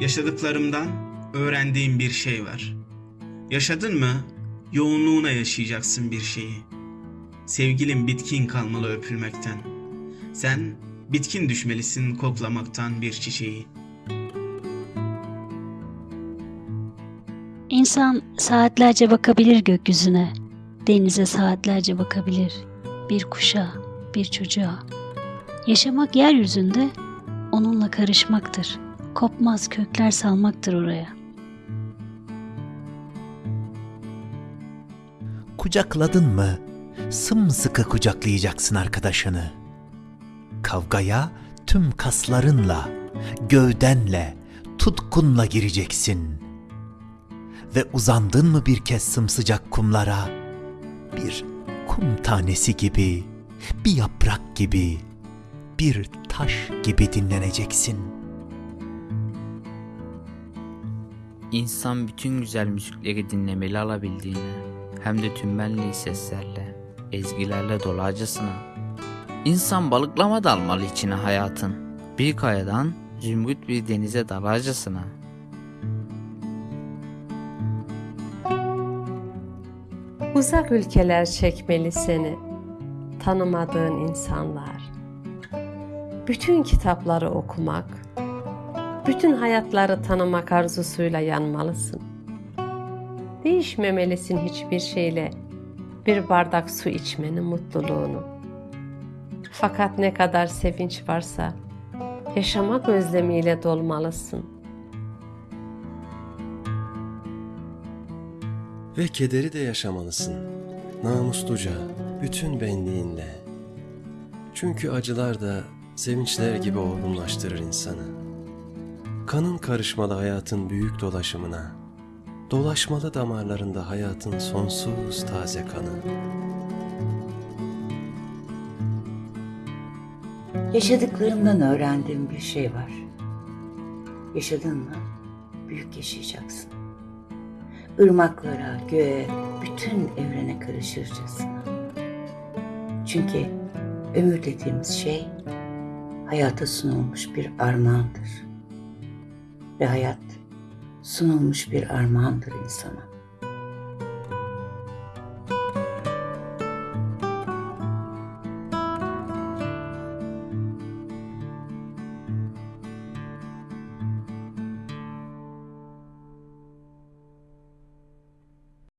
Yaşadıklarımdan öğrendiğim bir şey var. Yaşadın mı yoğunluğuna yaşayacaksın bir şeyi. Sevgilim bitkin kalmalı öpülmekten. Sen bitkin düşmelisin koklamaktan bir çiçeği. İnsan saatlerce bakabilir gökyüzüne, denize saatlerce bakabilir, bir kuşa, bir çocuğa. Yaşamak yeryüzünde onunla karışmaktır. Kopmaz kökler salmaktır oraya. Kucakladın mı sımsıkı kucaklayacaksın arkadaşını. Kavgaya tüm kaslarınla, gövdenle, tutkunla gireceksin. Ve uzandın mı bir kez sımsıcak kumlara, bir kum tanesi gibi, bir yaprak gibi, bir taş gibi dinleneceksin. İnsan bütün güzel müzikleri dinlemeli alabildiğine, hem de tüm benliği seslerle, ezgilerle dolacasına. İnsan balıklama dalmalı içine hayatın, bir kayadan zümrüt bir denize dalacasına. Uzak ülkeler çekmeli seni, tanımadığın insanlar. Bütün kitapları okumak, bütün hayatları tanımak arzusuyla yanmalısın. Değişmemelisin hiçbir şeyle bir bardak su içmenin mutluluğunu. Fakat ne kadar sevinç varsa yaşamak özlemiyle dolmalısın. Ve kederi de yaşamalısın. Namusluca, bütün benliğinle. Çünkü acılar da sevinçler gibi olgunlaştırır insanı. Kanın karışmalı hayatın büyük dolaşımına, dolaşmalı damarlarında hayatın sonsuz taze kanı. Yaşadıklarımdan öğrendiğim bir şey var. Yaşadın mı büyük yaşayacaksın. Irmaklara, göğe, bütün evrene karışırcasına. Çünkü ömür dediğimiz şey hayata sunulmuş bir armağandır. Ve hayat sunulmuş bir armağandır insana.